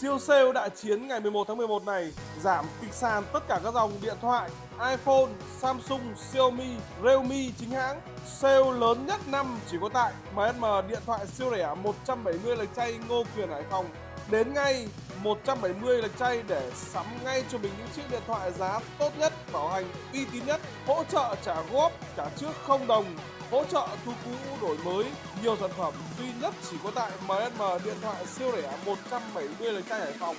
Siêu sale đại chiến ngày 11 tháng 11 này giảm kịch sàn tất cả các dòng điện thoại iPhone, Samsung, Xiaomi, Realme chính hãng. Sale lớn nhất năm chỉ có tại MSM điện thoại siêu rẻ 170 lệch chay Ngô Quyền Hải Phòng. Đến ngay 170 lệch chay để sắm ngay cho mình những chiếc điện thoại giá tốt nhất, bảo hành uy tín nhất, hỗ trợ trả góp, trả trước không đồng, hỗ trợ thu cũ đổi mới. Nhiều sản phẩm duy nhất chỉ có tại MSM điện thoại siêu rẻ 170 lệch chay Hải Phòng.